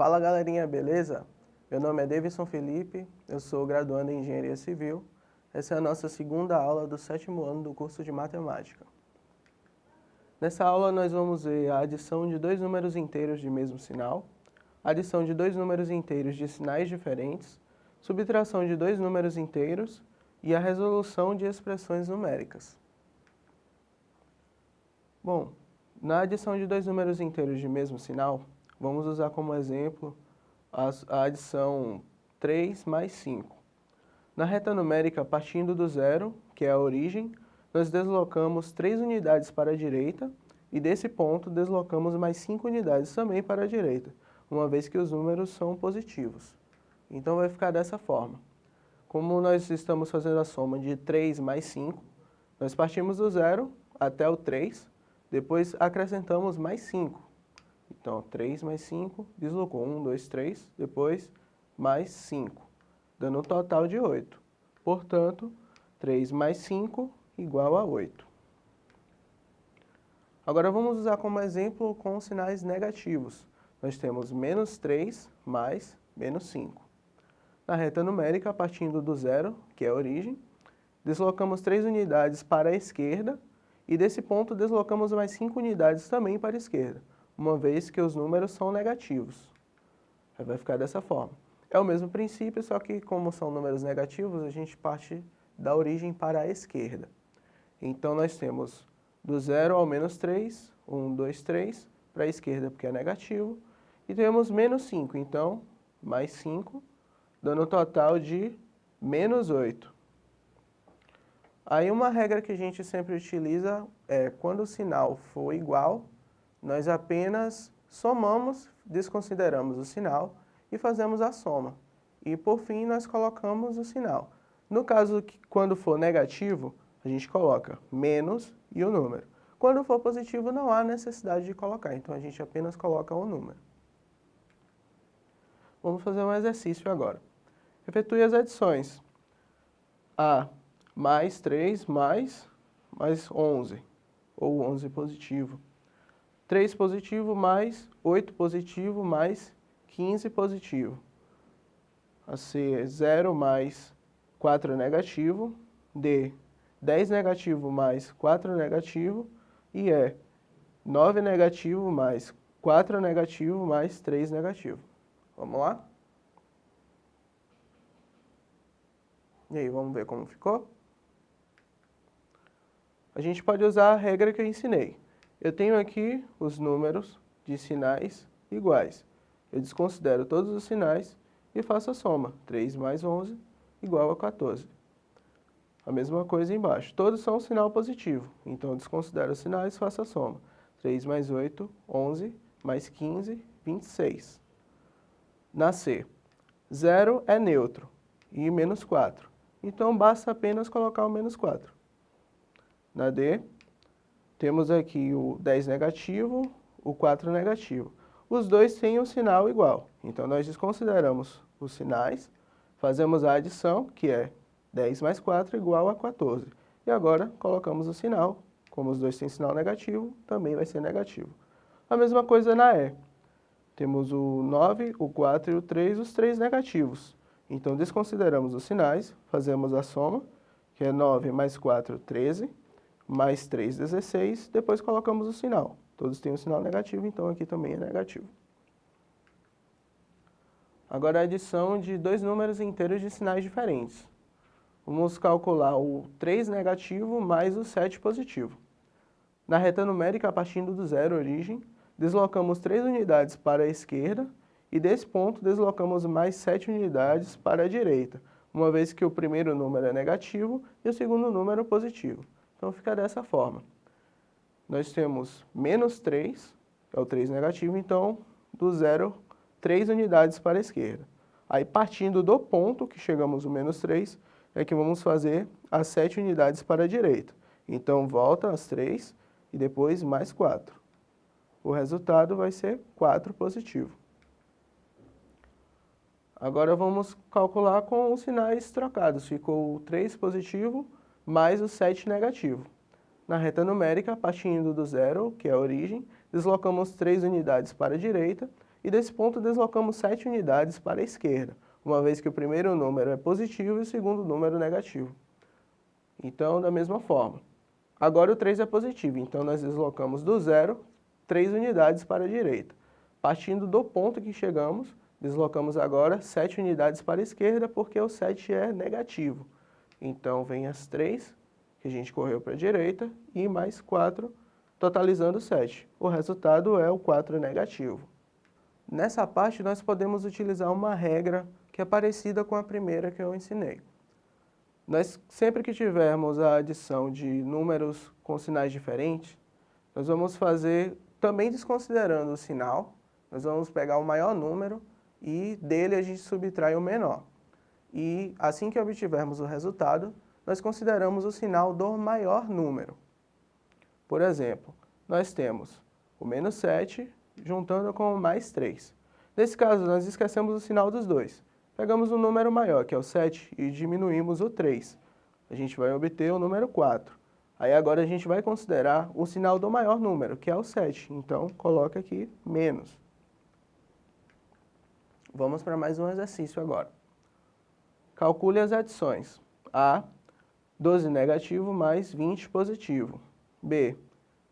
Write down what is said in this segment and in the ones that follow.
Fala galerinha, beleza? Meu nome é Davidson Felipe, eu sou graduando em Engenharia Civil. Essa é a nossa segunda aula do sétimo ano do curso de Matemática. Nessa aula nós vamos ver a adição de dois números inteiros de mesmo sinal, adição de dois números inteiros de sinais diferentes, subtração de dois números inteiros e a resolução de expressões numéricas. Bom, na adição de dois números inteiros de mesmo sinal, Vamos usar como exemplo a adição 3 mais 5. Na reta numérica, partindo do zero, que é a origem, nós deslocamos 3 unidades para a direita e desse ponto deslocamos mais 5 unidades também para a direita, uma vez que os números são positivos. Então vai ficar dessa forma. Como nós estamos fazendo a soma de 3 mais 5, nós partimos do zero até o 3, depois acrescentamos mais 5. Então, 3 mais 5, deslocou 1, 2, 3, depois mais 5, dando um total de 8. Portanto, 3 mais 5 igual a 8. Agora vamos usar como exemplo com sinais negativos. Nós temos menos 3 mais menos 5. Na reta numérica, partindo do zero, que é a origem, deslocamos 3 unidades para a esquerda e desse ponto deslocamos mais 5 unidades também para a esquerda uma vez que os números são negativos. Vai ficar dessa forma. É o mesmo princípio, só que como são números negativos, a gente parte da origem para a esquerda. Então nós temos do 0 ao menos 3, 1, 2, 3, para a esquerda porque é negativo, e temos menos 5, então mais 5, dando um total de menos 8. Aí uma regra que a gente sempre utiliza é quando o sinal for igual, nós apenas somamos, desconsideramos o sinal e fazemos a soma. E por fim nós colocamos o sinal. No caso que quando for negativo, a gente coloca menos e o número. Quando for positivo não há necessidade de colocar, então a gente apenas coloca o número. Vamos fazer um exercício agora. Efetue as adições. A mais 3 mais, mais 11, ou 11 positivo. 3 positivo mais 8 positivo mais 15 positivo. A C é 0 mais 4 negativo. D, 10 negativo mais 4 negativo. E E, 9 negativo mais 4 negativo mais 3 negativo. Vamos lá? E aí, vamos ver como ficou? A gente pode usar a regra que eu ensinei. Eu tenho aqui os números de sinais iguais. Eu desconsidero todos os sinais e faço a soma. 3 mais 11 igual a 14. A mesma coisa embaixo. Todos são sinal positivo, então eu desconsidero os sinais e faço a soma. 3 mais 8, 11, mais 15, 26. Na C, 0 é neutro e menos 4. Então basta apenas colocar o menos 4. Na D, temos aqui o 10 negativo, o 4 negativo. Os dois têm um sinal igual, então nós desconsideramos os sinais, fazemos a adição, que é 10 mais 4 igual a 14. E agora colocamos o sinal, como os dois têm sinal negativo, também vai ser negativo. A mesma coisa na E. Temos o 9, o 4 e o 3, os três negativos. Então desconsideramos os sinais, fazemos a soma, que é 9 mais 4, 13 mais 3, 16, depois colocamos o sinal. Todos têm um sinal negativo, então aqui também é negativo. Agora a adição de dois números inteiros de sinais diferentes. Vamos calcular o 3 negativo mais o 7 positivo. Na reta numérica, partindo do zero origem, deslocamos 3 unidades para a esquerda e desse ponto deslocamos mais 7 unidades para a direita, uma vez que o primeiro número é negativo e o segundo número positivo. Então fica dessa forma. Nós temos menos 3, é o 3 negativo, então do zero, 3 unidades para a esquerda. Aí partindo do ponto que chegamos no menos 3, é que vamos fazer as 7 unidades para a direita. Então volta as 3 e depois mais 4. O resultado vai ser 4 positivo. Agora vamos calcular com os sinais trocados. Ficou o 3 positivo mais o 7 negativo. Na reta numérica, partindo do zero, que é a origem, deslocamos 3 unidades para a direita e desse ponto deslocamos 7 unidades para a esquerda, uma vez que o primeiro número é positivo e o segundo número negativo. Então, da mesma forma. Agora o 3 é positivo, então nós deslocamos do zero 3 unidades para a direita. Partindo do ponto que chegamos, deslocamos agora 7 unidades para a esquerda, porque o 7 é negativo. Então, vem as 3 que a gente correu para a direita e mais 4, totalizando 7. O resultado é o 4 negativo. Nessa parte, nós podemos utilizar uma regra que é parecida com a primeira que eu ensinei. Nós, sempre que tivermos a adição de números com sinais diferentes, nós vamos fazer, também desconsiderando o sinal, nós vamos pegar o maior número e dele a gente subtrai o menor. E assim que obtivermos o resultado, nós consideramos o sinal do maior número. Por exemplo, nós temos o menos 7 juntando com o mais 3. Nesse caso, nós esquecemos o sinal dos dois. Pegamos um número maior, que é o 7, e diminuímos o 3. A gente vai obter o número 4. Aí agora a gente vai considerar o sinal do maior número, que é o 7. Então, coloca aqui menos. Vamos para mais um exercício agora. Calcule as adições. A, 12 negativo mais 20 positivo. B,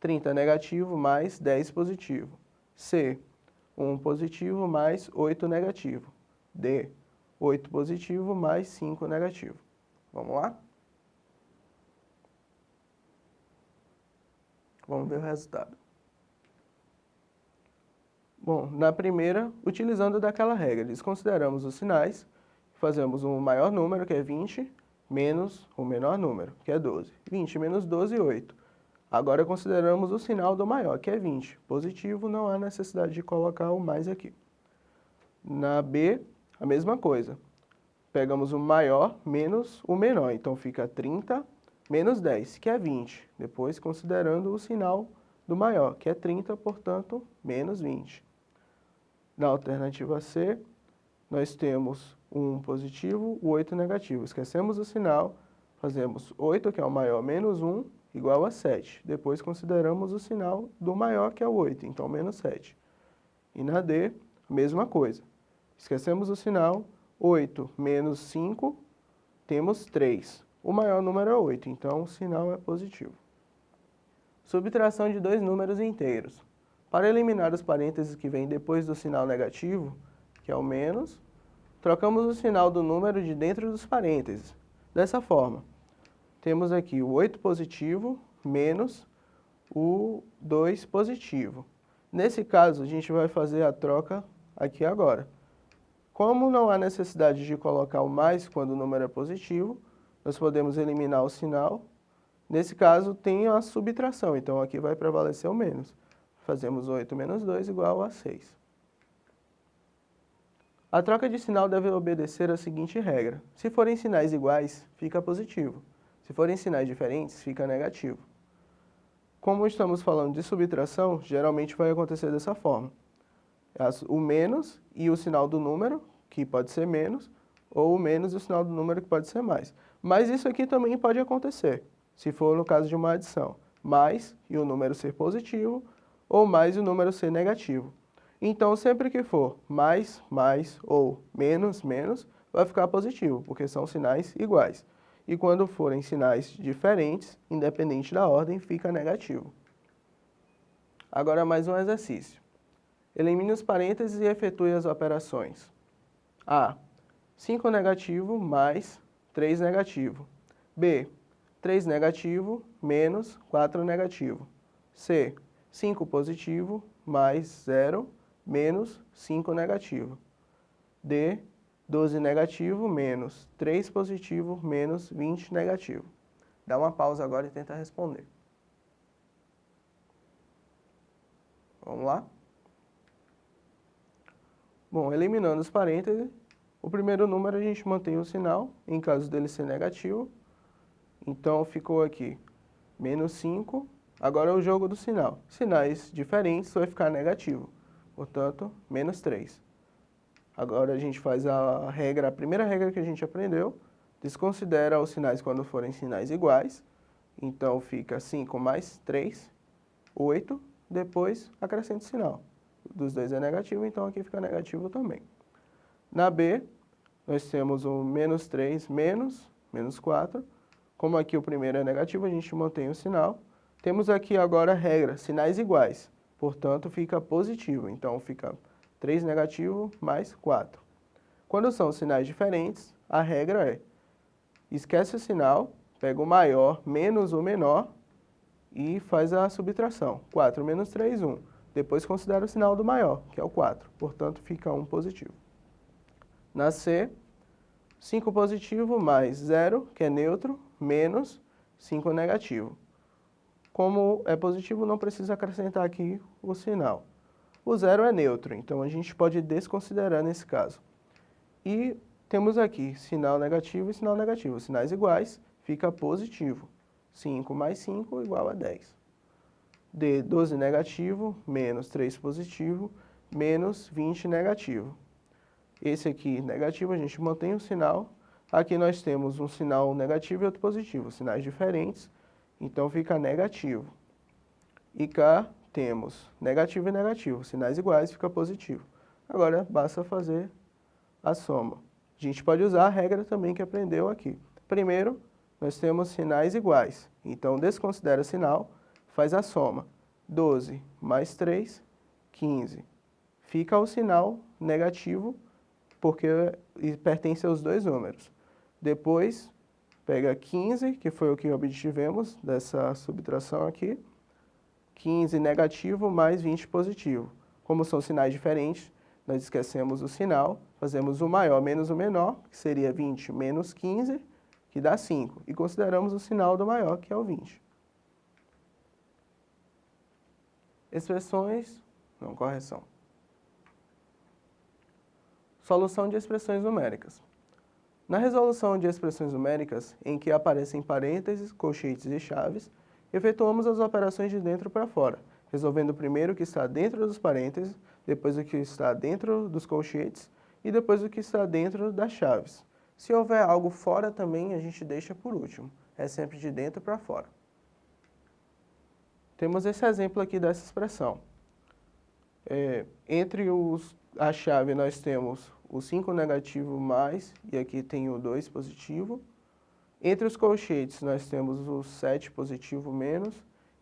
30 negativo mais 10 positivo. C, 1 positivo mais 8 negativo. D, 8 positivo mais 5 negativo. Vamos lá? Vamos ver o resultado. Bom, na primeira, utilizando daquela regra, desconsideramos os sinais, fazemos um maior número, que é 20, menos o menor número, que é 12. 20 menos 12, 8. Agora consideramos o sinal do maior, que é 20. Positivo, não há necessidade de colocar o mais aqui. Na B, a mesma coisa. Pegamos o maior menos o menor, então fica 30 menos 10, que é 20. Depois, considerando o sinal do maior, que é 30, portanto, menos 20. Na alternativa C, nós temos 1 positivo, o 8 negativo. Esquecemos o sinal, fazemos 8, que é o maior, menos 1, igual a 7. Depois consideramos o sinal do maior, que é o 8, então menos 7. E na D, mesma coisa. Esquecemos o sinal, 8 menos 5, temos 3. O maior número é 8, então o sinal é positivo. Subtração de dois números inteiros. Para eliminar os parênteses que vêm depois do sinal negativo, que é o menos, trocamos o sinal do número de dentro dos parênteses. Dessa forma, temos aqui o 8 positivo menos o 2 positivo. Nesse caso, a gente vai fazer a troca aqui agora. Como não há necessidade de colocar o mais quando o número é positivo, nós podemos eliminar o sinal. Nesse caso, tem a subtração, então aqui vai prevalecer o menos. Fazemos 8 menos 2 igual a 6. A troca de sinal deve obedecer a seguinte regra. Se forem sinais iguais, fica positivo. Se forem sinais diferentes, fica negativo. Como estamos falando de subtração, geralmente vai acontecer dessa forma. O menos e o sinal do número, que pode ser menos, ou o menos e o sinal do número, que pode ser mais. Mas isso aqui também pode acontecer, se for no caso de uma adição. Mais e o número ser positivo, ou mais o número ser negativo. Então, sempre que for mais, mais ou menos, menos, vai ficar positivo, porque são sinais iguais. E quando forem sinais diferentes, independente da ordem, fica negativo. Agora mais um exercício. Elimine os parênteses e efetue as operações. A. 5 negativo mais 3 negativo. B. 3 negativo menos 4 negativo. C. 5 positivo mais 0 menos 5 negativo. D, 12 negativo menos 3 positivo menos 20 negativo. Dá uma pausa agora e tenta responder. Vamos lá? Bom, eliminando os parênteses, o primeiro número a gente mantém o sinal, em caso dele ser negativo. Então, ficou aqui menos 5 Agora é o jogo do sinal. Sinais diferentes vai ficar negativo, portanto, menos 3. Agora a gente faz a regra, a primeira regra que a gente aprendeu, desconsidera os sinais quando forem sinais iguais, então fica 5 mais 3, 8, depois acrescenta o sinal. dos dois é negativo, então aqui fica negativo também. Na B, nós temos o menos 3 menos, menos 4. Como aqui o primeiro é negativo, a gente mantém o sinal. Temos aqui agora a regra, sinais iguais, portanto fica positivo, então fica 3 negativo mais 4. Quando são sinais diferentes, a regra é, esquece o sinal, pega o maior menos o menor e faz a subtração. 4 menos 3, 1. Depois considera o sinal do maior, que é o 4, portanto fica 1 positivo. Na C, 5 positivo mais 0, que é neutro, menos 5 negativo. Como é positivo, não precisa acrescentar aqui o sinal. O zero é neutro, então a gente pode desconsiderar nesse caso. E temos aqui sinal negativo e sinal negativo. Sinais iguais, fica positivo. 5 mais 5 igual a 10. D, 12 negativo, menos 3 positivo, menos 20 negativo. Esse aqui negativo, a gente mantém o sinal. Aqui nós temos um sinal negativo e outro positivo, sinais diferentes, então fica negativo. E cá temos negativo e negativo, sinais iguais, fica positivo. Agora basta fazer a soma. A gente pode usar a regra também que aprendeu aqui. Primeiro, nós temos sinais iguais, então desconsidera o sinal, faz a soma. 12 mais 3, 15. Fica o sinal negativo, porque pertence aos dois números. Depois, pega 15, que foi o que obtivemos dessa subtração aqui, 15 negativo mais 20 positivo. Como são sinais diferentes, nós esquecemos o sinal, fazemos o maior menos o menor, que seria 20 menos 15, que dá 5. E consideramos o sinal do maior, que é o 20. Expressões, não, correção. Solução de expressões numéricas. Na resolução de expressões numéricas, em que aparecem parênteses, colchetes e chaves, efetuamos as operações de dentro para fora, resolvendo primeiro o que está dentro dos parênteses, depois o que está dentro dos colchetes e depois o que está dentro das chaves. Se houver algo fora também, a gente deixa por último. É sempre de dentro para fora. Temos esse exemplo aqui dessa expressão. É, entre os, a chave nós temos o 5 negativo mais, e aqui tem o 2 positivo, entre os colchetes, nós temos o 7 positivo menos,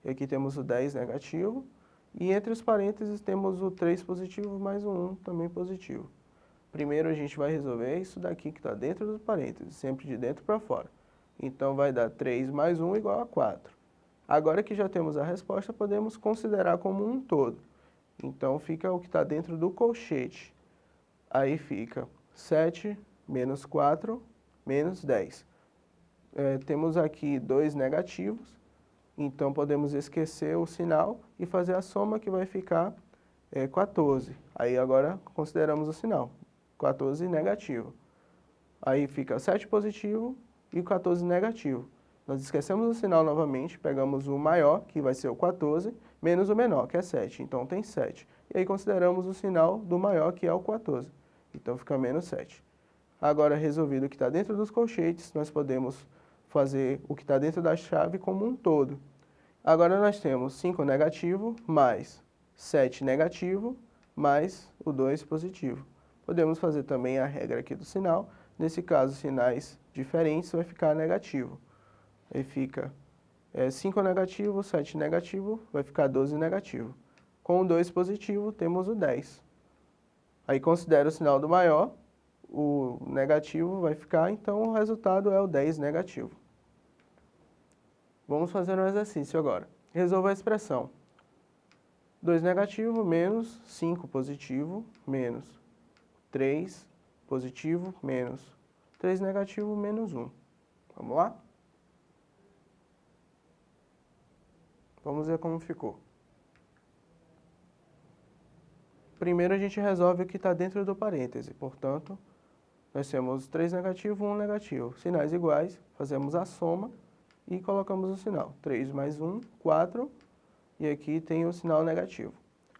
e aqui temos o 10 negativo. E entre os parênteses temos o 3 positivo mais o 1 também positivo. Primeiro a gente vai resolver isso daqui que está dentro dos parênteses, sempre de dentro para fora. Então vai dar 3 mais 1 igual a 4. Agora que já temos a resposta, podemos considerar como um todo. Então fica o que está dentro do colchete. Aí fica 7 menos 4 menos 10 é, temos aqui dois negativos, então podemos esquecer o sinal e fazer a soma que vai ficar é, 14. Aí agora consideramos o sinal, 14 negativo. Aí fica 7 positivo e 14 negativo. Nós esquecemos o sinal novamente, pegamos o maior, que vai ser o 14, menos o menor, que é 7. Então tem 7. E aí consideramos o sinal do maior, que é o 14. Então fica menos 7. Agora, resolvido o que está dentro dos colchetes, nós podemos fazer o que está dentro da chave como um todo. Agora nós temos 5 negativo mais 7 negativo mais o 2 positivo. Podemos fazer também a regra aqui do sinal. Nesse caso, sinais diferentes vai ficar negativo. Aí fica é, 5 negativo, 7 negativo, vai ficar 12 negativo. Com o 2 positivo, temos o 10. Aí considera o sinal do maior, o negativo vai ficar, então o resultado é o 10 negativo. Vamos fazer um exercício agora. Resolva a expressão. 2 negativo menos 5 positivo menos 3 positivo menos 3 negativo menos 1. Vamos lá? Vamos ver como ficou. Primeiro a gente resolve o que está dentro do parêntese, portanto, nós temos 3 negativo, 1 negativo. Sinais iguais, fazemos a soma e colocamos o sinal. 3 mais 1, 4, e aqui tem o sinal negativo.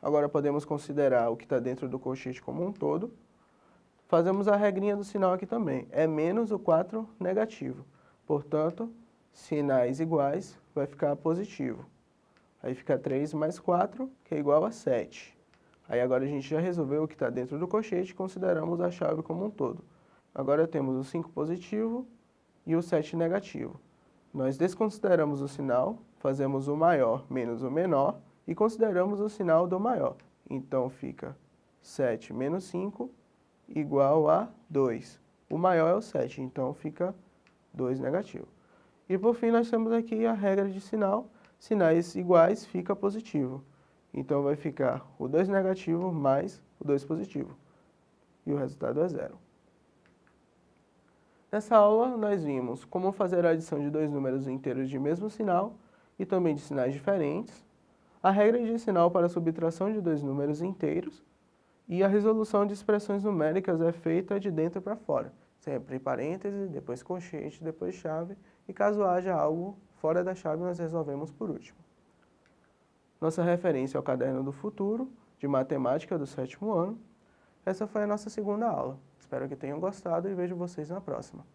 Agora podemos considerar o que está dentro do colchete como um todo. Fazemos a regrinha do sinal aqui também. É menos o 4 negativo. Portanto, sinais iguais vai ficar positivo. Aí fica 3 mais 4, que é igual a 7. Aí agora a gente já resolveu o que está dentro do colchete e consideramos a chave como um todo. Agora temos o 5 positivo e o 7 negativo. Nós desconsideramos o sinal, fazemos o maior menos o menor e consideramos o sinal do maior. Então fica 7 menos 5 igual a 2. O maior é o 7, então fica 2 negativo. E por fim nós temos aqui a regra de sinal, sinais iguais fica positivo. Então vai ficar o 2 negativo mais o 2 positivo. E o resultado é zero. Nessa aula, nós vimos como fazer a adição de dois números inteiros de mesmo sinal e também de sinais diferentes, a regra de sinal para a subtração de dois números inteiros e a resolução de expressões numéricas é feita de dentro para fora, sempre parênteses, depois colchete, depois chave, e caso haja algo fora da chave, nós resolvemos por último. Nossa referência é o Caderno do Futuro, de Matemática do sétimo ano. Essa foi a nossa segunda aula. Espero que tenham gostado e vejo vocês na próxima.